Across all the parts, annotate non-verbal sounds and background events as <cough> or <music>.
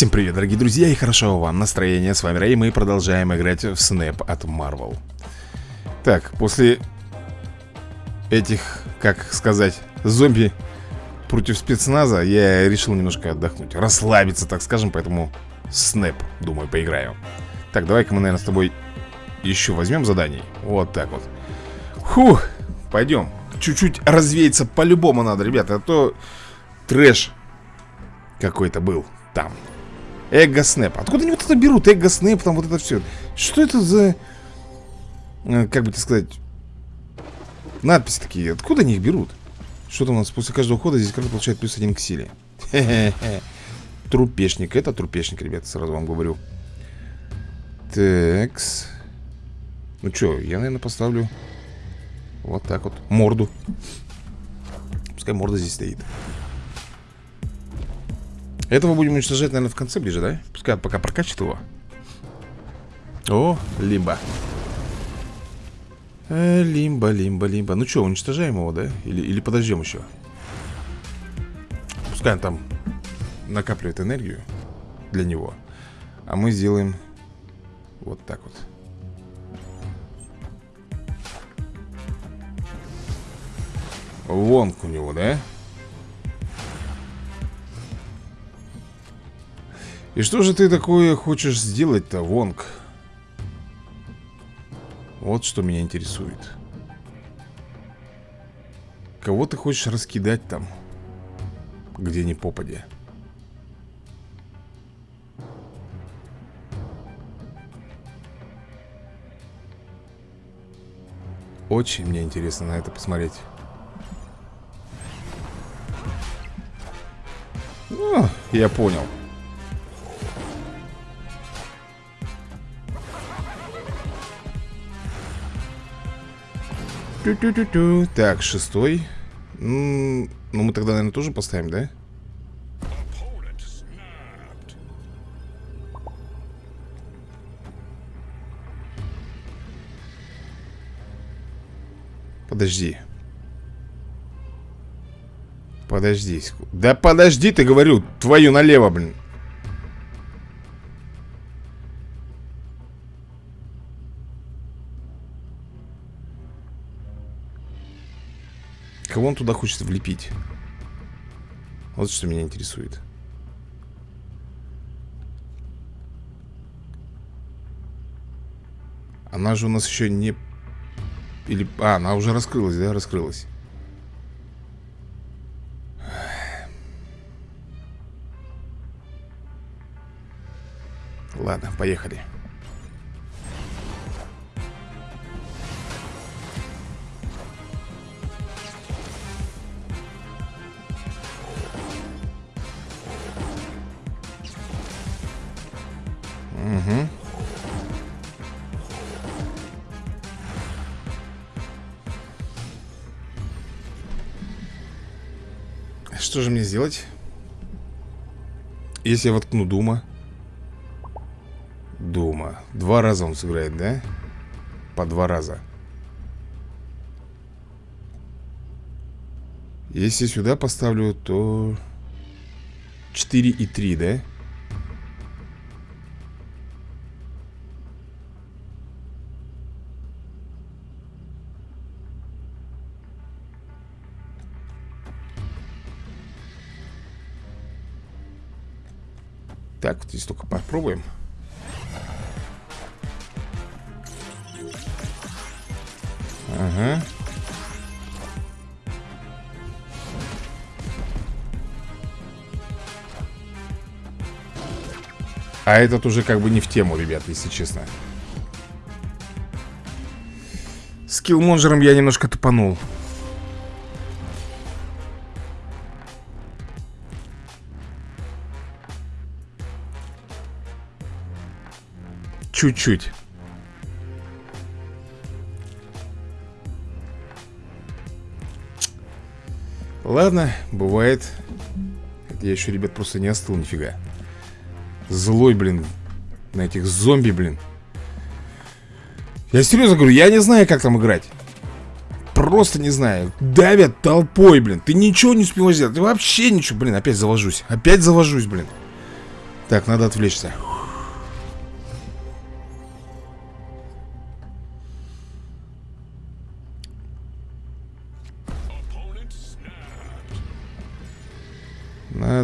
Всем привет, дорогие друзья, и хорошо вам настроение. С вами Рэй, мы продолжаем играть в Снэп от Marvel. Так, после этих, как сказать, зомби против спецназа, я решил немножко отдохнуть, расслабиться, так скажем, поэтому Снэп, думаю, поиграю. Так, давай-ка мы, наверное, с тобой еще возьмем заданий. Вот так вот. Фух, пойдем. Чуть-чуть развеяться по-любому надо, ребята, а то трэш какой-то был там. Эго Снэп. Откуда они вот это берут? Эго Снэп, там вот это все. Что это за... Э, как бы тебе сказать... Надписи такие. Откуда они их берут? Что там у нас? После каждого хода здесь каждый получает плюс один к силе. Трупешник. Это трупешник, ребята, сразу вам говорю. Такс. Ну что, я, наверное, поставлю вот так вот. Морду. Пускай морда здесь стоит. Этого будем уничтожать, наверное, в конце ближе, да? Пускай пока прокачает его. О, лимба. Э, лимба, лимба, лимба. Ну что, уничтожаем его, да? Или, или подождем еще? Пускай он там накапливает энергию для него. А мы сделаем вот так вот. Вонг у него, да? И что же ты такое хочешь сделать-то, Вонг? Вот что меня интересует. Кого ты хочешь раскидать там? Где ни попадя. Очень мне интересно на это посмотреть. О, я понял. Ту -ту -ту -ту. Так, шестой. ну, мы тогда, наверное, тоже поставим, да? Подожди. Подожди. Да подожди, ты говорю, твою налево, блин. Кого он туда хочет влепить? Вот что меня интересует. Она же у нас еще не... Или... А, она уже раскрылась, да? Раскрылась. Ладно, поехали. Угу. Что же мне сделать? Если я воткну Дума Дума Два раза он сыграет, да? По два раза Если сюда поставлю, то 4 и 3, да? Так, вот здесь только попробуем. Ага. А этот уже как бы не в тему, ребят, если честно. С киллмонжером я немножко тупанул. Чуть-чуть. Ладно, бывает. Я еще, ребят, просто не остыл нифига. Злой, блин, на этих зомби, блин. Я серьезно говорю, я не знаю, как там играть. Просто не знаю. Давят толпой, блин. Ты ничего не успеваешь сделать. Ты вообще ничего. Блин, опять завожусь. Опять завожусь, блин. Так, надо отвлечься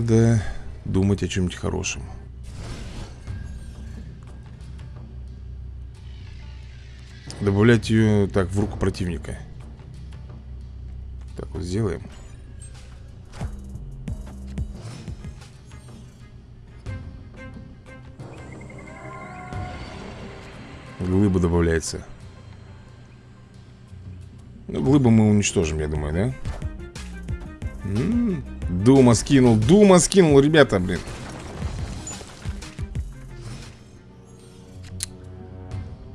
Надо думать о чем-нибудь хорошем. Добавлять ее так в руку противника. Так вот сделаем. Глыба добавляется. Ну, глыбу мы уничтожим, я думаю, да? М -м -м, Дума скинул, Дума скинул, ребята, блин.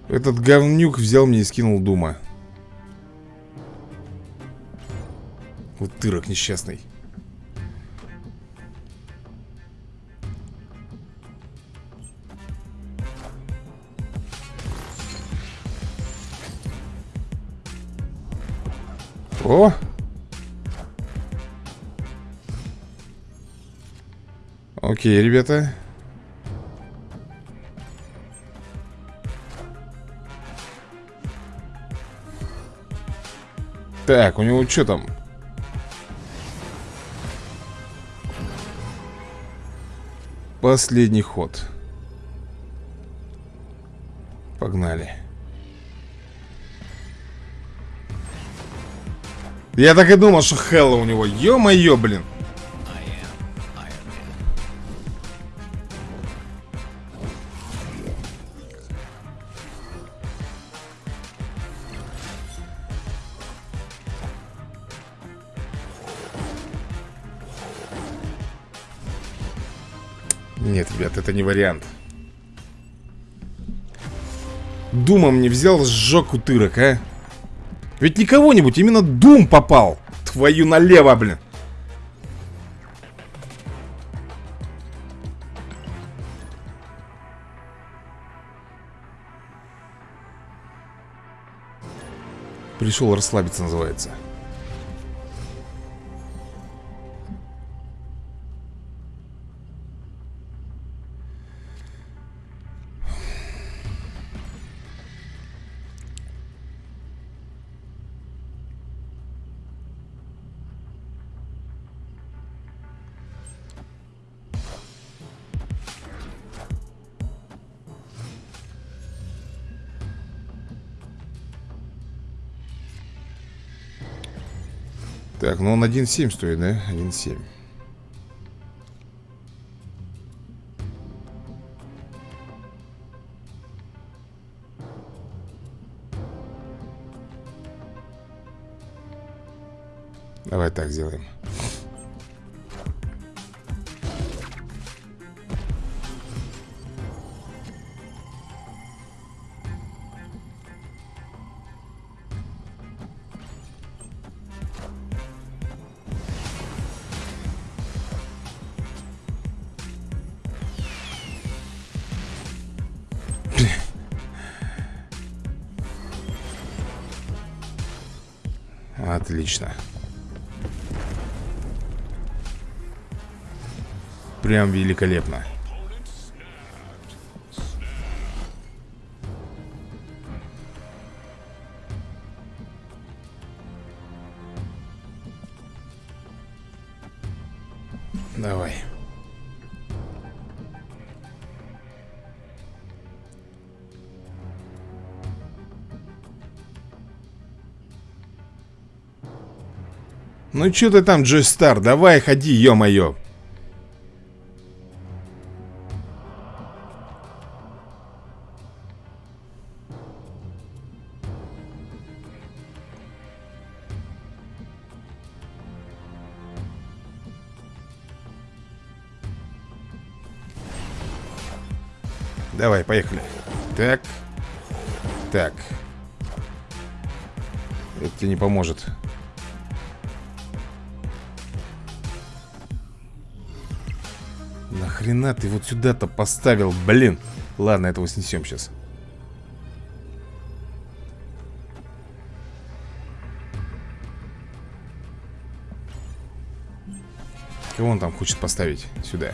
Этот говнюк взял мне и скинул Дума. Вот тырок несчастный. О! Окей, ребята. Так, у него что там? Последний ход. Погнали. Я так и думал, что Хелла у него Ё-моё, блин вариант. Думом не взял, сжег утырок, а? Ведь не кого-нибудь, именно Дум попал. Твою налево, блин. Пришел расслабиться, называется Так, ну он 1.7 стоит, да? 1.7 Давай так сделаем Отлично Прям великолепно Ну что ты там, Джой Стар, давай ходи, ё-моё. Давай, поехали. Так. Так. Это тебе не поможет Хрена ты вот сюда-то поставил, блин Ладно, этого снесем сейчас Кого он там хочет поставить сюда?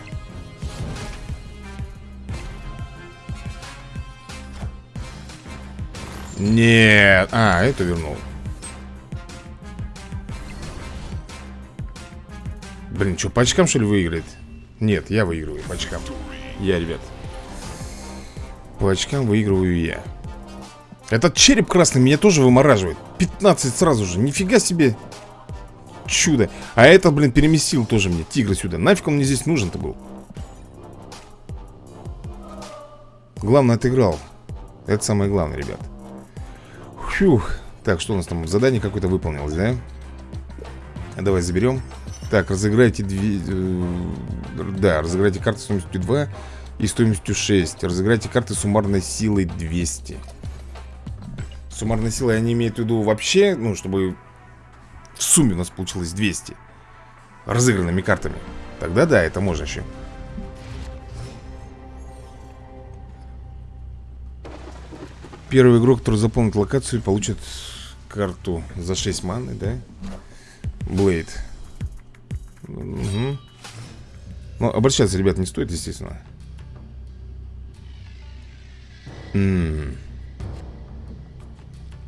Нет. А, это вернул. Блин, что, по что ли, выиграет? Нет, я выигрываю по очкам. Я, ребят. По очкам выигрываю я. Этот череп красный меня тоже вымораживает. 15 сразу же. Нифига себе. Чудо. А этот, блин, переместил тоже мне тигра сюда. Нафиг он мне здесь нужен-то был? Главное, отыграл. Это самое главное, ребят. Фух. Так, что у нас там? Задание какое-то выполнилось, да? Давай заберем. Так, разыграйте две... Э, да, разыграйте карты стоимостью 2 и стоимостью 6. Разыграйте карты суммарной силой 200. Суммарной силой они имеют в виду вообще, ну, чтобы в сумме у нас получилось 200 разыгранными картами. Тогда да, это можно еще. Первый игрок, который заполнит локацию, получит карту за 6 маны, да? Блейд. Угу. Ну, обращаться, ребят, не стоит, естественно. М -м -м.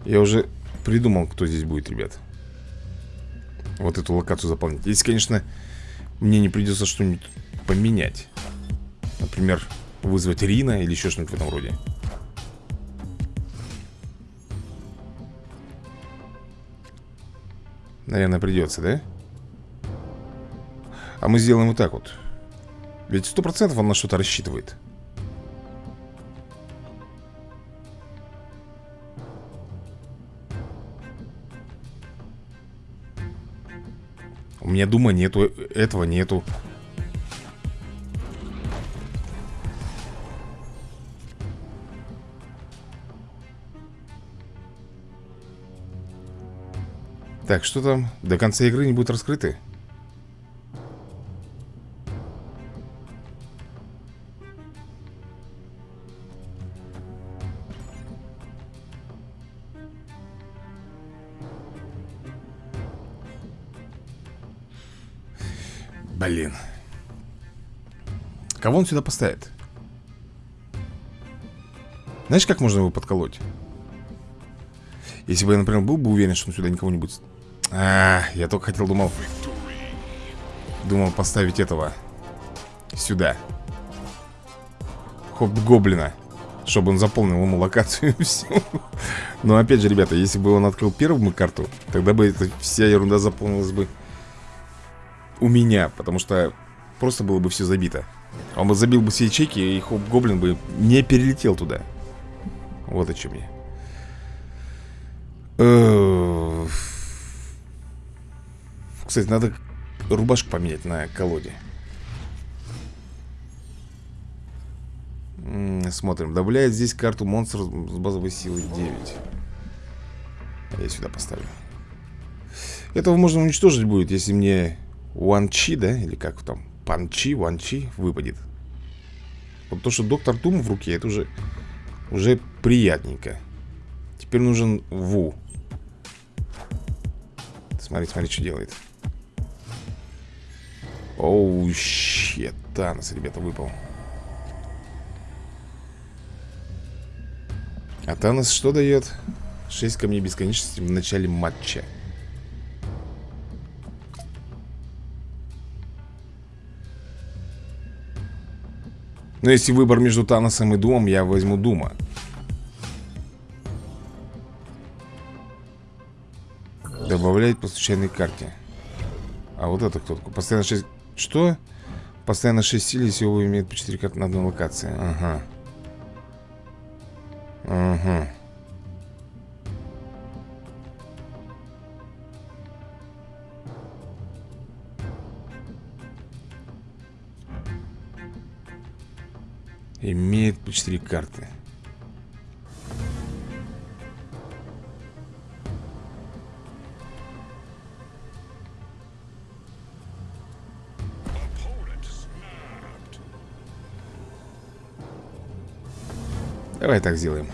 Я уже придумал, кто здесь будет, ребят. Вот эту локацию заполнить. Если, конечно, мне не придется что-нибудь поменять. Например, вызвать Рина или еще что-нибудь в этом роде. Наверное, придется, да? А мы сделаем вот так вот Ведь сто процентов он на что-то рассчитывает У меня дума нету, этого нету Так, что там? До конца игры не будут раскрыты? Кого он сюда поставит? Знаешь, как можно его подколоть? Если бы я, например, был бы уверен, что он сюда никого не будет... А, я только хотел, думал... Думал поставить этого Сюда Хоп-гоблина Чтобы он заполнил ему локацию и все Но опять же, ребята, если бы он открыл первую карту Тогда бы эта вся ерунда заполнилась бы у меня, потому что просто было бы все забито. Он бы забил бы все ячейки, и Хоп-Гоблин бы не перелетел туда. Вот о чем я. Кстати, надо рубашку поменять на колоде. Смотрим. Добавляет здесь карту монстр с базовой силой 9. Я сюда поставлю. Этого можно уничтожить будет, если мне Уанчи, да? Или как там? Панчи, Уанчи выпадет. Вот то, что доктор Тум в руке, это уже, уже приятненько. Теперь нужен Ву. Смотри, смотри, что делает. Оу, щет. Танос, ребята, выпал. А Танос что дает? 6 камней бесконечности в начале матча. Но если выбор между Таносом и Думом, я возьму Дума. Добавлять по случайной карте. А вот это кто такой? Постоянно 6... Что? Постоянно 6 сил, если его имеет по 4 карты на одной локации. Ага. Ага. Имеет по 4 карты. Давай так сделаем.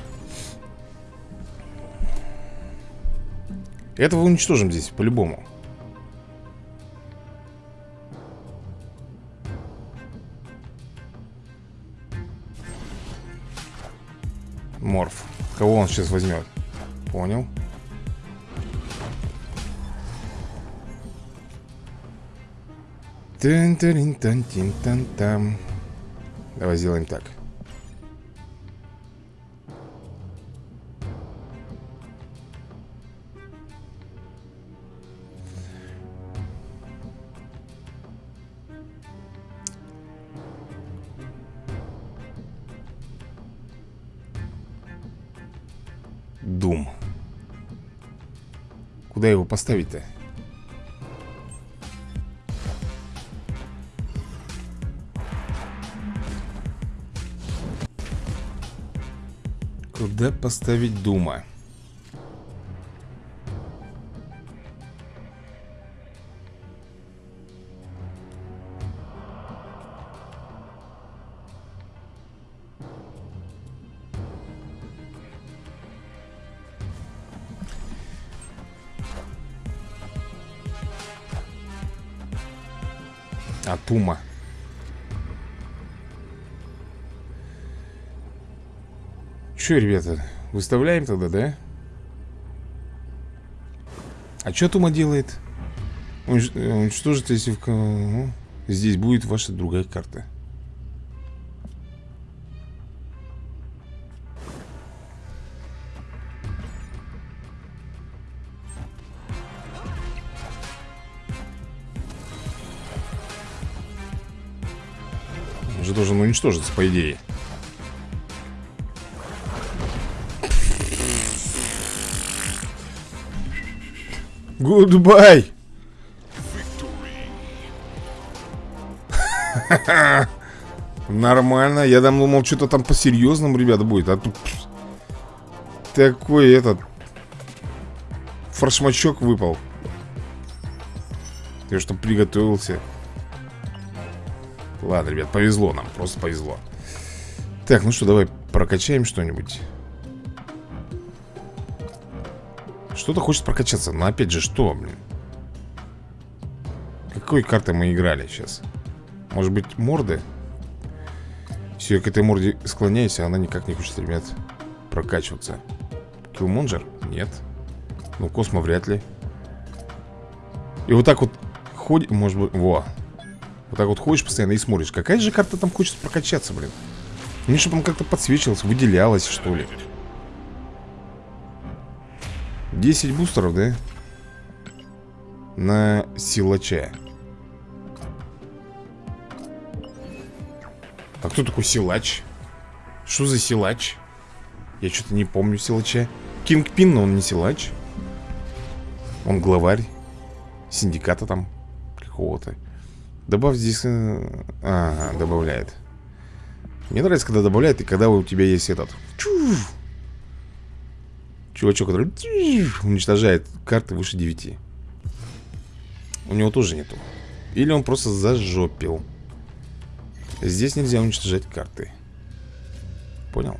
Этого уничтожим здесь, по-любому. Он сейчас возьмет? Понял. тан тан тан тин тан там Давай сделаем так. Куда его поставить-то? Куда поставить Дума? Атума. Че, ребята, выставляем тогда, да? А что Тума делает? Унич... Уничтожит, если в... Ну, здесь будет ваша другая карта. Же должен уничтожиться, по идее. Goodbye! <laughs> Нормально. Я думал, что-то там по-серьезному, ребята, будет. А тут такой этот форшмачок выпал. Ты что приготовился. Ладно, ребят, повезло нам, просто повезло. Так, ну что, давай прокачаем что-нибудь. Что-то хочет прокачаться Но опять же, что, блин? Какой картой мы играли сейчас? Может быть, морды? Все, я к этой морде склоняюсь, а она никак не хочет, ребят, прокачиваться Киллмонджер? Нет Ну, Космо вряд ли И вот так вот ходит, может быть, во Вот так вот ходишь постоянно и смотришь. Какая же карта там хочет прокачаться, блин? Мне чтобы он как-то подсвечивалась, выделялась, что ли. 10 бустеров, да? На силача. А кто такой силач? Что за силач? Я что-то не помню силача. Кингпин, но он не силач. Он главарь Синдиката там Какого-то Добавь здесь... Э, ага, добавляет. Мне нравится, когда добавляет И когда у тебя есть этот. Чув Чувачок, который уничтожает карты выше 9 У него тоже нету. Или он просто зажопил. Здесь нельзя уничтожать карты. Понял?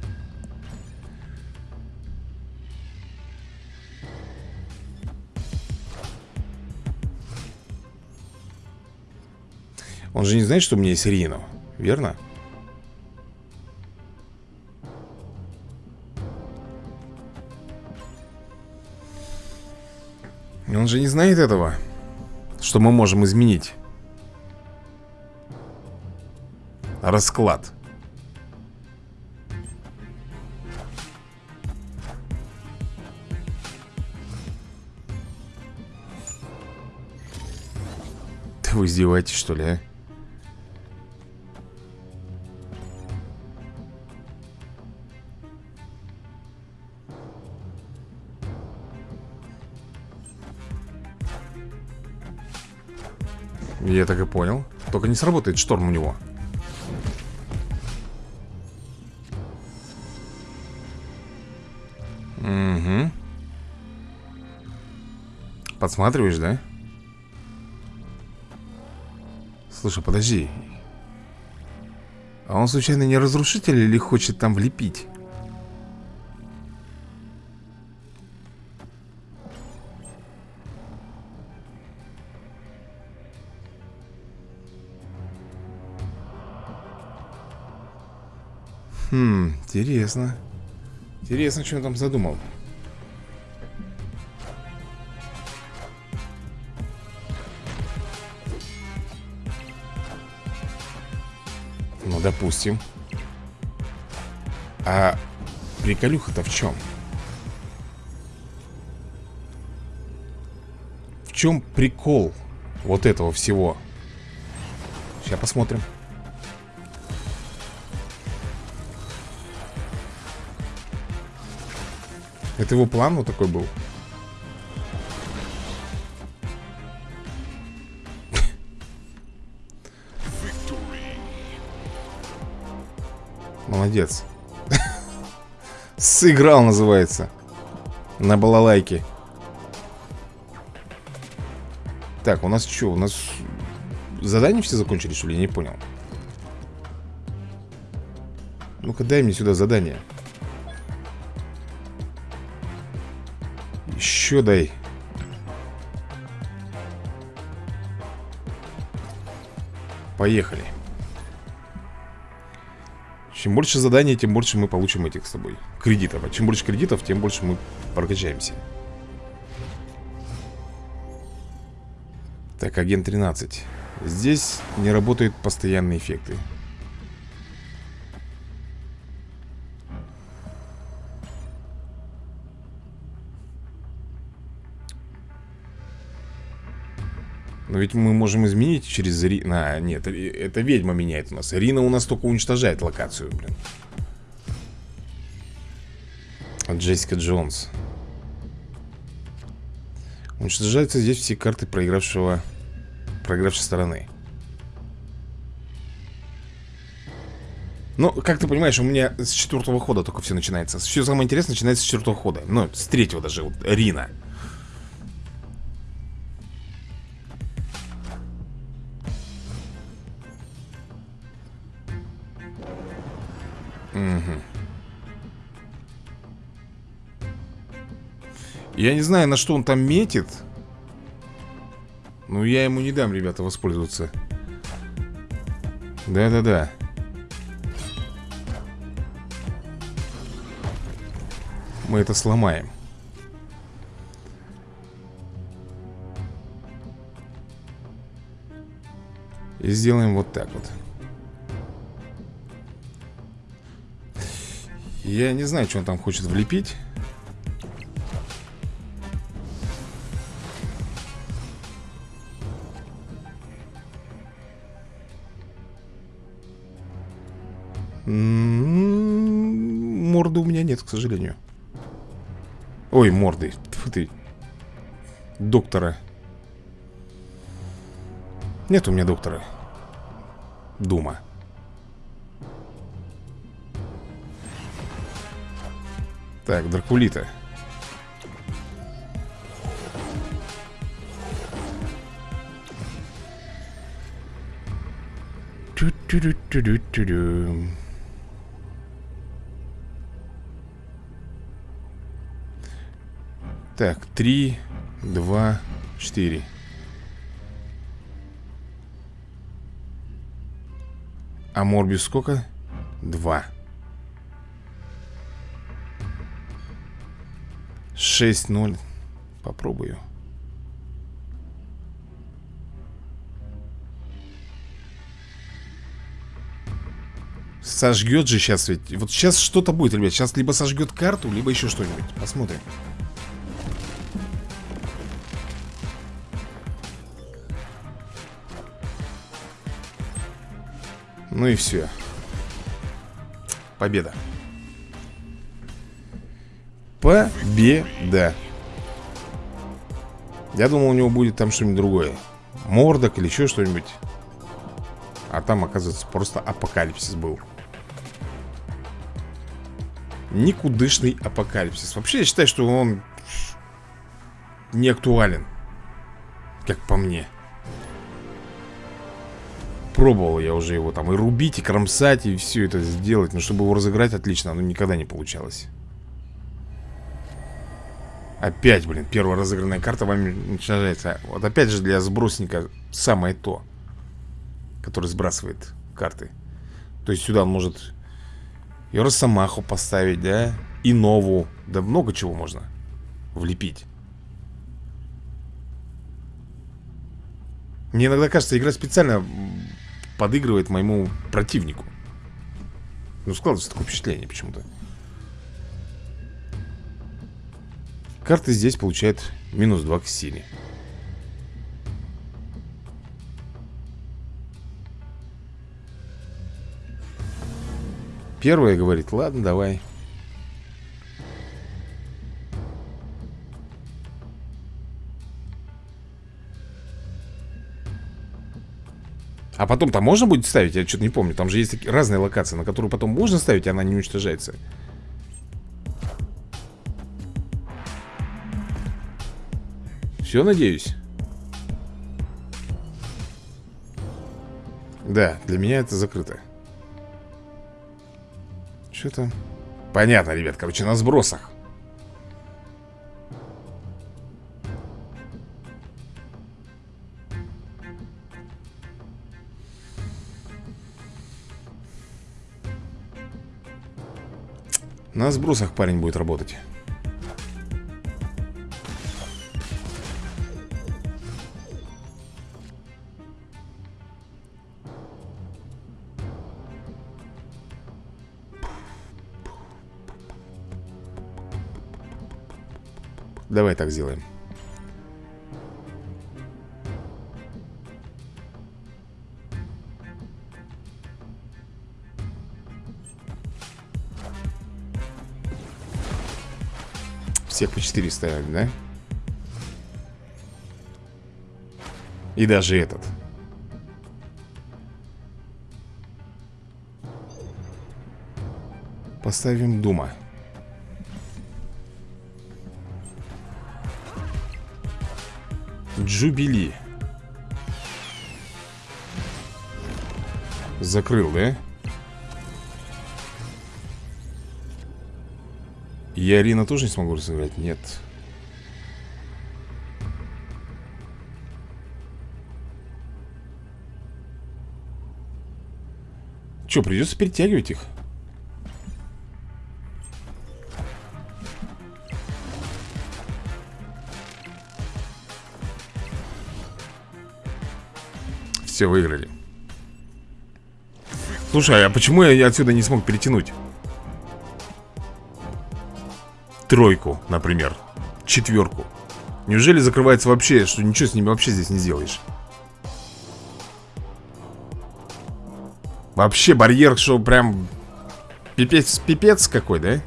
Он же не знает, что у меня есть Рино Верно? Он же не знает этого Что мы можем изменить Расклад Да вы издеваетесь что ли, а? Я так и понял Только не сработает шторм у него Угу Подсматриваешь, да? Слушай, подожди А он случайно не разрушитель или хочет там влепить? Хм, интересно. Интересно, что он там задумал. Ну, допустим. А приколюха-то в чем? В чем прикол вот этого всего? Сейчас посмотрим. Это его план вот такой был? Молодец. Сыграл, называется. На балалайке. Так, у нас что? У нас задания все закончили, что ли? Я не понял. Ну-ка, дай мне сюда задание. Еще дай. Поехали. Чем больше заданий, тем больше мы получим этих с тобой кредитов. А чем больше кредитов, тем больше мы прокачаемся. Так, агент 13. Здесь не работают постоянные эффекты. Но ведь мы можем изменить через Рина... А, нет, это ведьма меняет у нас. Рина у нас только уничтожает локацию, блин. Джессика Джонс. Уничтожаются здесь все карты проигравшего... Проигравшей стороны. Ну, как ты понимаешь, у меня с четвертого хода только все начинается. Все самое интересное начинается с четвертого хода. Ну, с третьего даже, вот, Рина. Угу. Я не знаю, на что он там метит. Но я ему не дам, ребята, воспользоваться. Да-да-да. Мы это сломаем. И сделаем вот так вот. Я не знаю, что он там хочет влепить к сожалению. Ой, морды Тьфу ты Доктора. Нет у меня доктора. Дума. Так, Дракулита. Ту-ту-ту-ту-ту-ту. Так, три, два, четыре. А Морбис сколько? Два. 6-0. Попробую. Сожгет же сейчас ведь. Вот сейчас что-то будет, ребят. Сейчас либо сожгет карту, либо еще что-нибудь. Посмотрим. Ну и все. Победа. Победа. Я думал, у него будет там что-нибудь другое. Мордок или еще что-нибудь. А там, оказывается, просто апокалипсис был. Никудышный апокалипсис. Вообще, я считаю, что он не актуален. Как по мне. Пробовал я уже его там и рубить, и кромсать, и все это сделать. Но чтобы его разыграть отлично, оно никогда не получалось. Опять, блин, первая разыгранная карта вами уничтожается Вот опять же для сбросника самое то Который сбрасывает карты То есть сюда он может И Росомаху поставить, да И Нову Да много чего можно влепить Мне иногда кажется, игра специально подыгрывает моему противнику Ну, складывается такое впечатление почему-то. Карта здесь получает минус 2 к силе. Первая говорит, ладно, давай. А потом там можно будет ставить? Я что-то не помню. Там же есть такие разные локации, на которую потом можно ставить, и она не уничтожается. Все, надеюсь? Да, для меня это закрыто. Что там? Понятно, ребят, короче, на сбросах. На сбросах парень будет работать. Давай так сделаем. Всех по 4 ставили, да? И даже этот. Поставим Дума. Джубили. Закрыл, да? Я Арина тоже не смогу разыграть? Нет. Че, придется перетягивать их? Все, выиграли. Слушай, а почему я отсюда не смог перетянуть? Тройку, например Четверку Неужели закрывается вообще, что ничего с ними вообще здесь не сделаешь? Вообще барьер, что прям Пипец, пипец какой, да?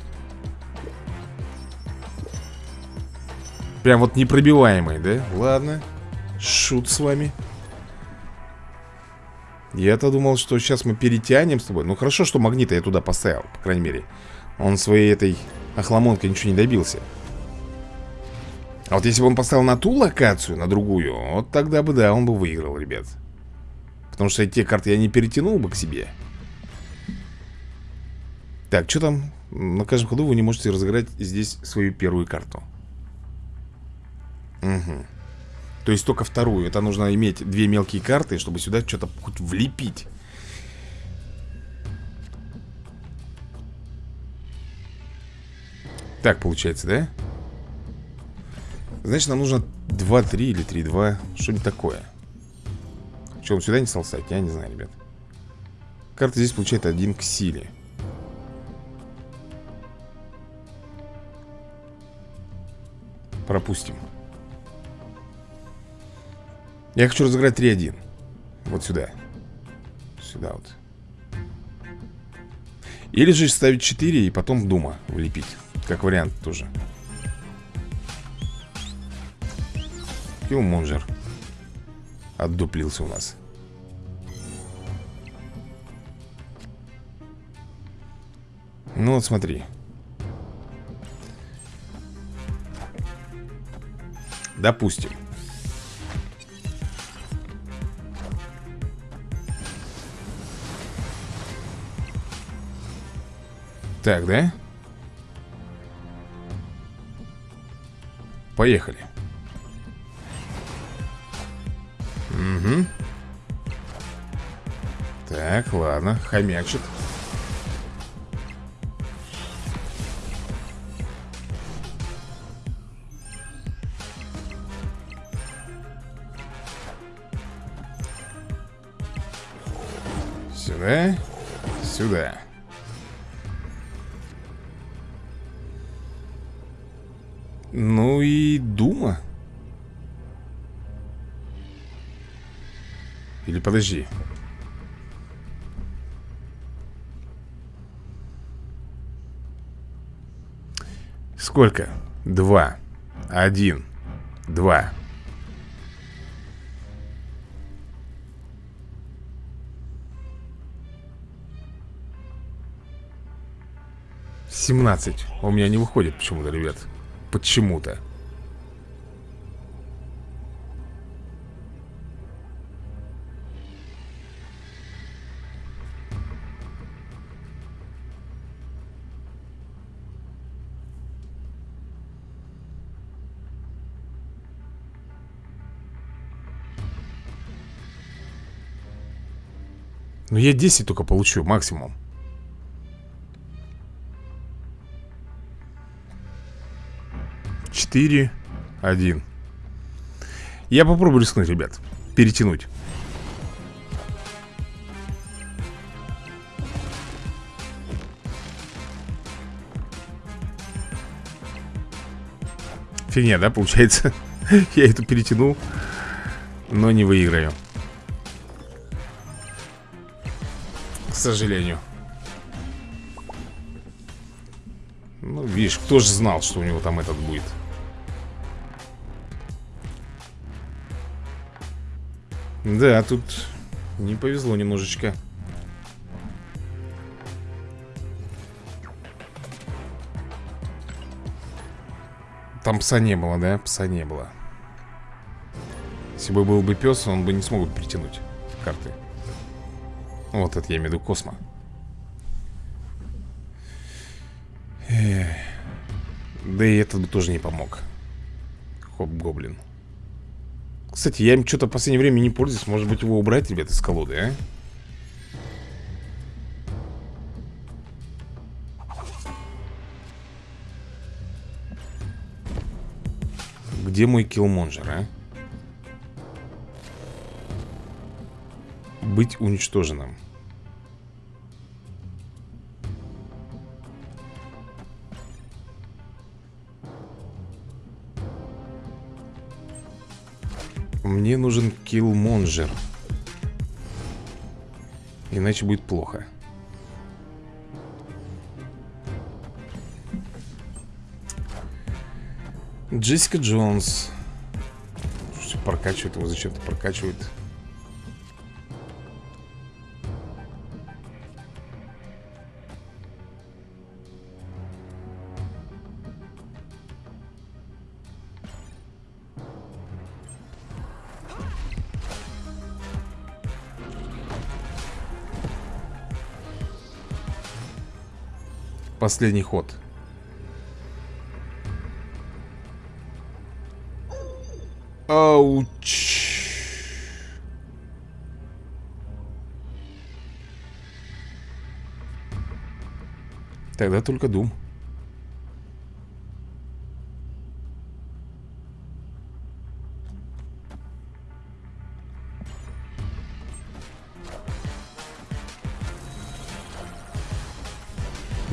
Прям вот непробиваемый, да? Ладно Шут с вами Я-то думал, что сейчас мы перетянем с тобой Ну хорошо, что магнита я туда поставил, по крайней мере Он своей этой Охламонка ничего не добился. А вот если бы он поставил на ту локацию, на другую Вот тогда бы, да, он бы выиграл, ребят. Потому что те карты я не перетянул бы к себе. Так, что там? На каждом ходу вы не можете разыграть здесь свою первую карту. Угу То есть только вторую. Это нужно иметь две мелкие карты, чтобы сюда что-то хоть влепить Так получается, да? Значит, нам нужно 2-3 или 3-2 Что-нибудь такое? Что, он сюда не стал ставить? Я не знаю, ребят. Карта здесь получает один к силе. Пропустим. Я хочу разыграть 3-1 Вот сюда. Сюда вот. Или же ставить 4 и потом Дума влепить как вариант тоже. Киллмонжер Отдуплился у нас. Ну вот смотри. Допустим. Так, да? Поехали. Угу. Так, ладно, хомячит. Или подожди. Сколько? Два. Один. Два. Семнадцать. У меня не выходит почему-то, ребят. Почему-то. Ну я 10 только получу, максимум. Четыре Один. Я попробую рискнуть, ребят. Перетянуть. Фигня, да, получается? <laughs> Я эту перетянул Но не выиграю сожалению. Ну, видишь, кто же знал, что у него там этот будет? Да, тут не повезло немножечко. Там пса не было, да? Пса не было. Если бы был бы пес, он бы не смог бы притянуть карты вот это я имею в виду Космо. Да и этот бы тоже не помог Хоп-гоблин Кстати, я им что-то в последнее время не пользуюсь Может быть его убрать, ребята, из колоды, а? Где мой киллмонжер, а? Быть уничтоженным. Мне нужен киллмонжер. Иначе будет плохо. Джессика Джонс. Прокачивает его, зачем-то прокачивает. Последний ход. Ауч. Тогда только Дум.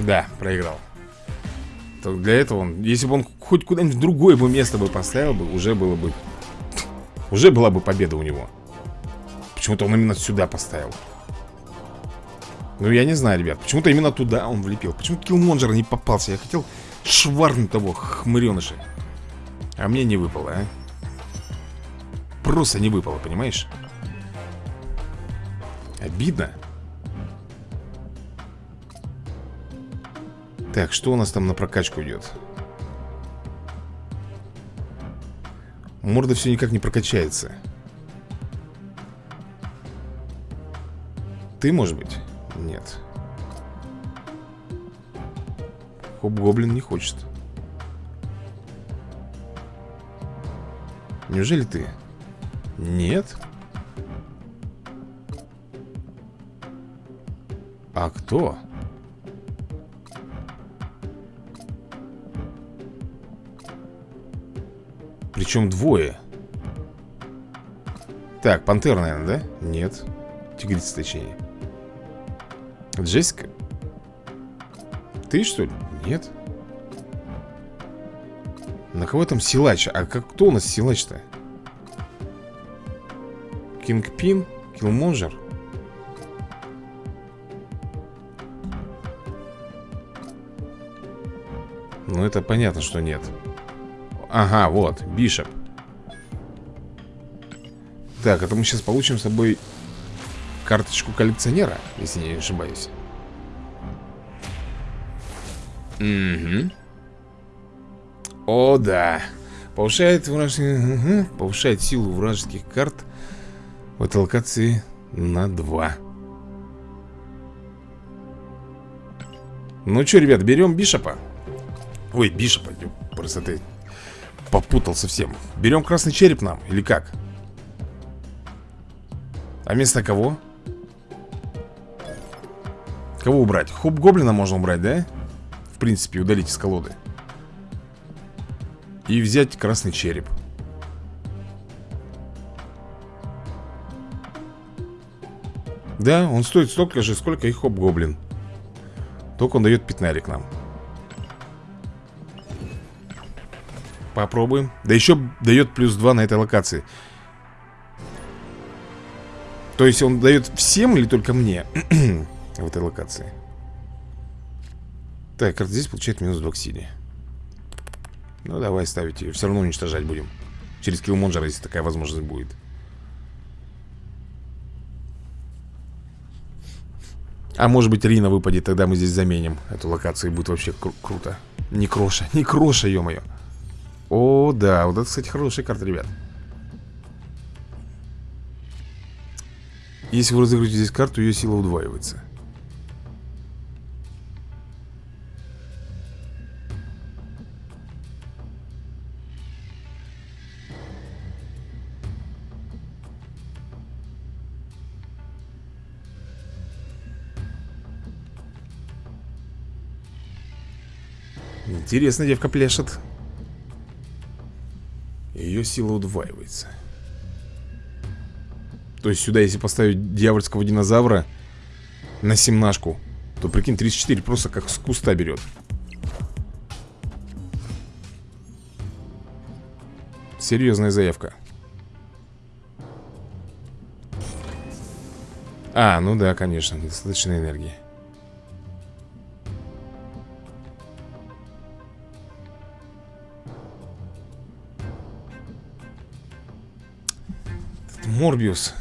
Да, проиграл. Так для этого он, если бы он хоть куда-нибудь другое бы место бы поставил бы Уже было бы Уже была бы победа у него. Почему-то он именно сюда поставил. Ну я не знаю, ребят Почему-то именно туда он влепил. Почему киллмонджер не попался. Я хотел шварнуть того хмыреныша А мне не выпало, а? Просто не выпало, понимаешь? Обидно Так, что у нас там на прокачку идет? Морда все никак не прокачается Ты, может быть? Нет Хоп-гоблин не хочет Неужели ты? Нет А кто? Причем двое Так, пантера, наверное, да? Нет Тигрица, точнее Джессика? Ты, что ли? Нет На кого там силач? А как, кто у нас силач-то? Кингпин? Киллмонжер? Ну, это понятно, что нет Ага, вот, Бишоп. Так, это мы сейчас получим с собой Карточку коллекционера, если не ошибаюсь. Угу О, да. Повышает, вражеские... угу. Повышает силу вражеских карт В этой локации на 2 Ну что, ребят, берем Бишопа? Ой, Бишопа, просто ты попутал совсем Берем красный череп нам, или как? А вместо кого? Кого убрать? Хоп гоблина можно убрать, да? В принципе, удалить из колоды И взять красный череп Да, он стоит столько же, сколько и хоп-гоблин Только он дает пятнарик нам Попробуем. Да еще дает плюс 2 на этой локации. То есть он дает всем или только мне <clears throat> В этой локации? Так, карта здесь получает минус 2 к силе. Ну давай ставить ее Все равно уничтожать будем. Через киллмонджера, если такая возможность будет. А может быть Рина выпадет, тогда мы здесь заменим Эту локацию и будет вообще кру круто. Не кроша, не кроша, ё-моё о, да, вот это, кстати, хорошая карта, ребят. Если вы разыграете здесь карту, ее сила удваивается. Интересно, девка пляшет ее сила удваивается. То есть сюда, если поставить дьявольского динозавра На семнашку То прикинь, 34 просто как с куста берет Серьезная заявка. А, ну да, конечно, недостаточно энергии Морбиус.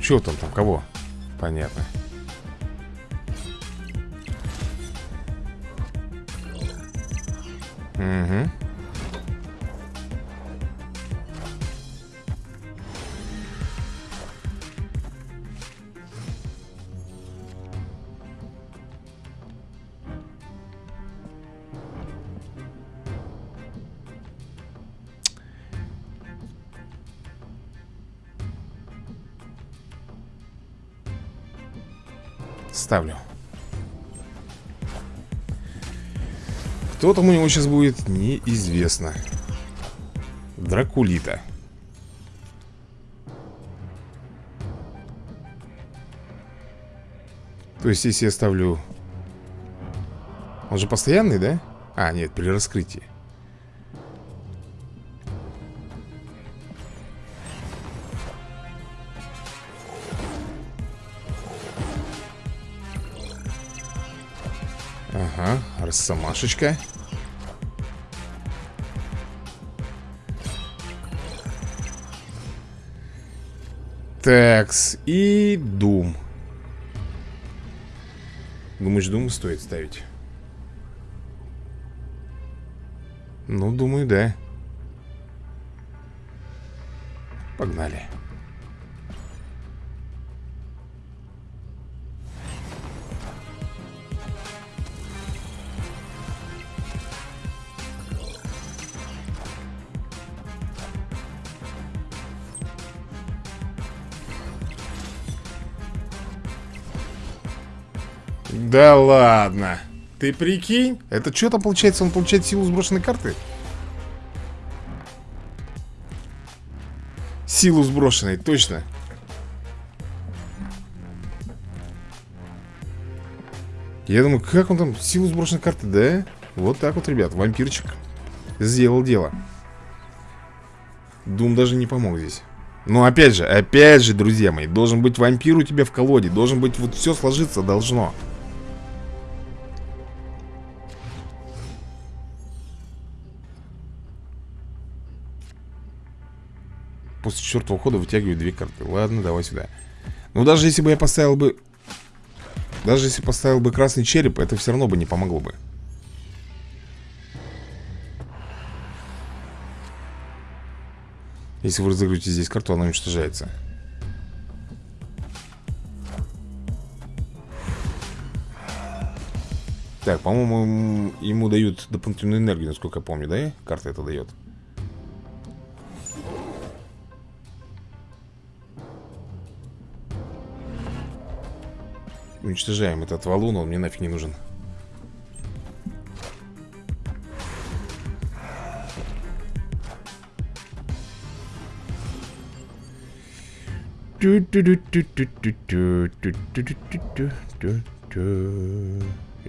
Че там там, кого? Понятно. Угу. Кто там у него сейчас будет, неизвестно. Дракулита. То есть, если я ставлю... Он же постоянный, да? А, нет, при раскрытии. Ага, росомашечка Такс, и Дум. Думаешь, Дум стоит ставить? Ну, думаю, да. Погнали Да ладно. Ты прикинь? Это что там получается? Он получает силу сброшенной карты? Силу сброшенной, точно. Я думаю, как он там, силу сброшенной карты, да? Вот так вот, ребят, вампирчик сделал дело. Дум даже не помог здесь. Но опять же, опять же, друзья мои, должен быть вампир у тебя в колоде. Должен быть, вот все сложиться должно. После четвертого хода вытягиваю две карты. Ладно, давай сюда. Ну, даже если бы я поставил бы... Даже если поставил бы красный череп, это все равно бы не помогло бы. Если вы разыгрываете здесь карту, она уничтожается. Так, по-моему, ему дают дополнительную энергию, насколько я помню, да? Карта это дает. Уничтожаем этот валун, он мне нафиг не нужен. Или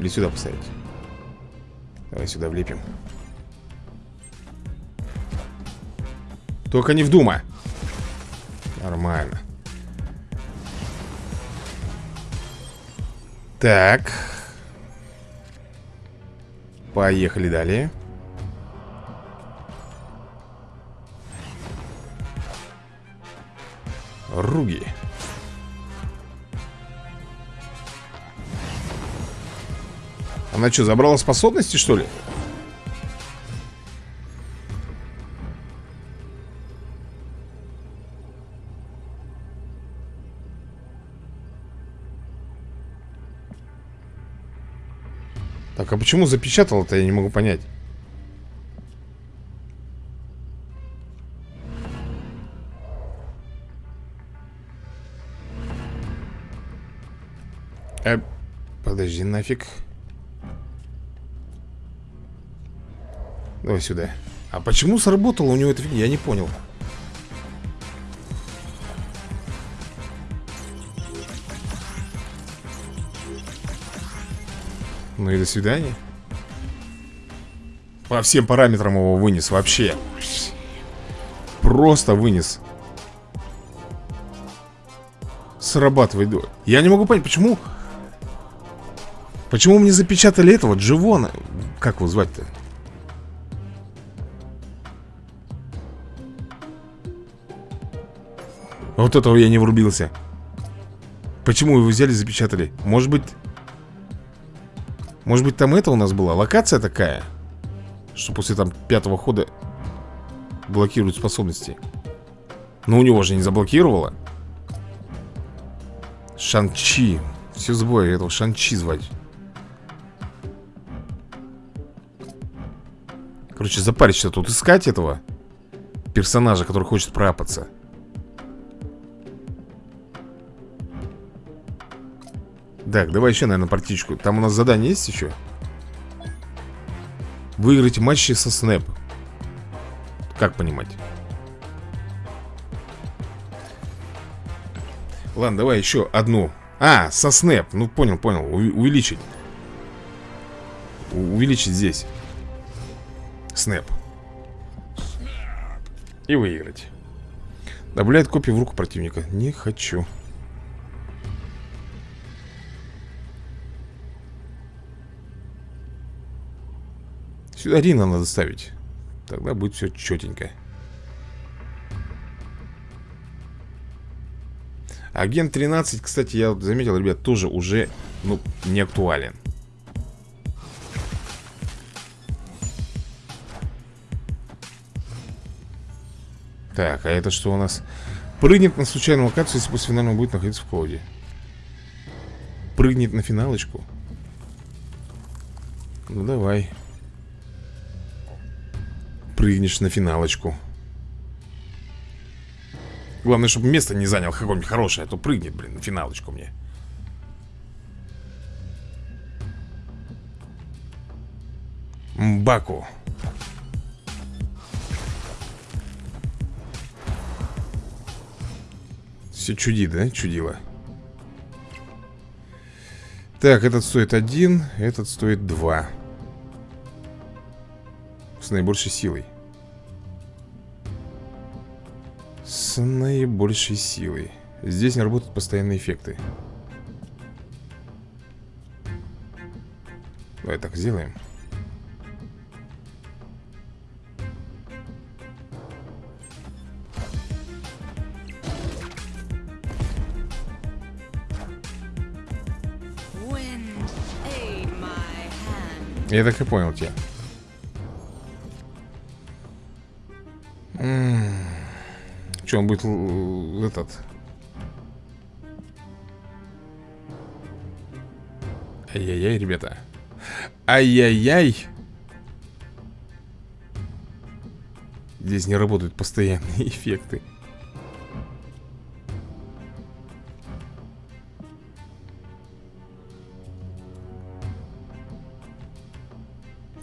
сюда поставить? Давай сюда влепим. Только не в. Нормально. Так. Поехали далее. Руги. Она что, забрала способности, что ли? Так, а почему запечатала-то, я не могу понять. Э, подожди, нафиг. Давай сюда. А почему сработало у него это фигня? Я не понял. Ну и до свидания. По всем параметрам его вынес вообще. Просто вынес. Срабатывает. Я не могу понять, почему... Почему мне запечатали этого Дживона? Как его звать-то? Вот этого я не врубился. Почему его взяли, запечатали? Может быть... Может быть там это у нас была? Локация такая? Что после там пятого хода блокируют способности. Но у него же не заблокировало. Шанчи. Все сбой этого Шанчи звать. Короче, запариться тут искать этого персонажа, который хочет пропаться. Так, давай еще, наверное, партичку. Там у нас задание есть еще? Выиграть матчи со Снэп. Как понимать? Ладно, давай еще одну. А, со Снэп, ну понял, понял. У Увеличить. У Увеличить здесь. Снэп. И выиграть. Добавляет копию в руку противника. Не хочу Сюда Рина надо ставить Тогда будет все четенько Агент 13, кстати, я заметил, ребят, тоже уже, ну, не актуален. Так, а это что у нас? Прыгнет на случайную локацию, если после финального будет находиться в колоде Прыгнет на финалочку? Ну, давай прыгнешь на финалочку Главное, чтобы место не занял какое-нибудь хорошее А то прыгнет, блин, на финалочку мне Мбаку Все чудит, да? Чудило Так, этот стоит один, этот стоит два. С наибольшей силой. С наибольшей силой. Здесь не работают постоянные эффекты. Давай так сделаем. Я так и понял тебя. Что, он будет этот... Ай-яй-яй, ребята. Ай-яй-яй. Здесь не работают постоянные <laughs> эффекты.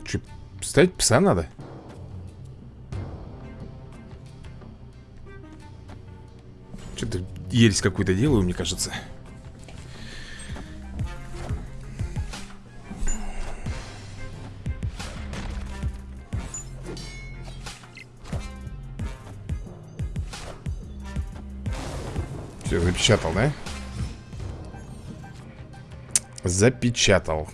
Че, ставить пса надо? Ересь какую-то делаю, мне кажется. Все, запечатал, да? Запечатал.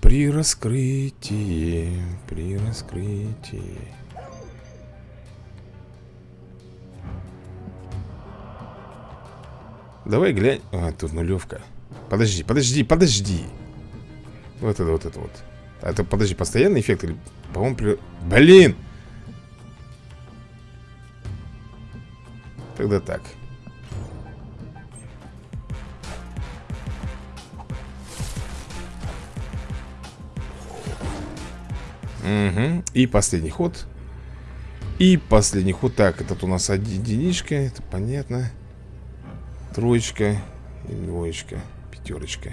При раскрытии, при раскрытии. Давай глянь. А, тут нулевка. Подожди, подожди, подожди. Вот это, вот это вот. А это, подожди, постоянный эффект или... По-моему, при... Блин! Тогда так. Угу. И последний ход. И последний ход. Так, этот у нас единичка. Это понятно. Троечка и двоечка. Пятерочка.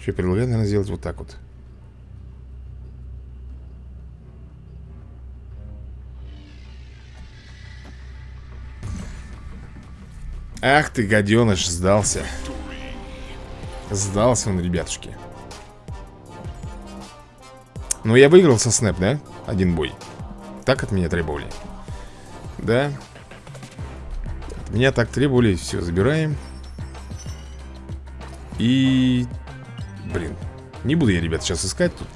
Еще предлагаю, наверное, сделать вот так вот. Ах ты, гаденыш, сдался. Сдался он, ребятушки. Ну, я выиграл со снэп, да? Один бой. Так от меня требовали. Да. Меня так требовали. Все, забираем. И... Блин. Не буду я, ребят, сейчас искать тут.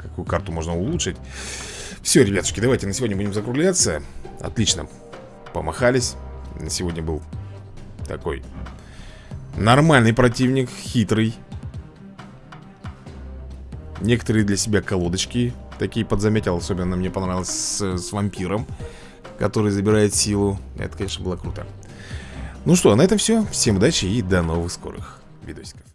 Какую карту можно улучшить. Все, ребятушки, давайте на сегодня будем закругляться. Отлично. Помахались. На сегодня был такой нормальный противник, хитрый. Некоторые для себя колодочки такие подзаметил. Особенно мне понравилось с, с вампиром, который забирает силу. Это, конечно, было круто. Ну что, на этом все. Всем удачи и до новых скорых видосиков.